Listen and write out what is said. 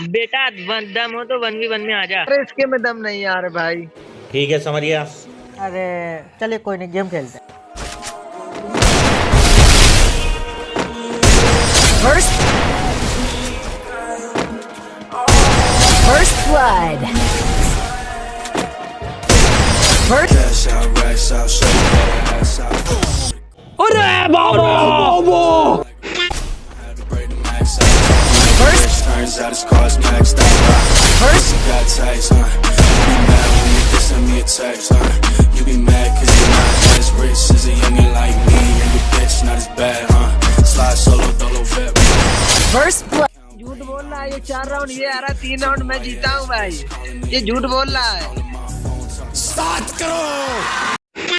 बेटा वन- दम हो तो वन वी वन में आ जा अरे इसके में दम नहीं यार भाई ठीक है समरिया अरे चलिए कोई नहीं गेम खेलते First. First blood. First. Turns out his car's maxed out. First. Got taste, huh? You be mad when you just send me a text, huh? You be mad cause you're not as rich as a youngin' like me. And your bitch not as bad, huh? Slide solo, dolo, vet. First blood. झूठ बोल रहा है ये चार round ये आ रहा है तीन राउंड मैं जीता हूँ भाई ये झूठ बोल रहा है Start, go!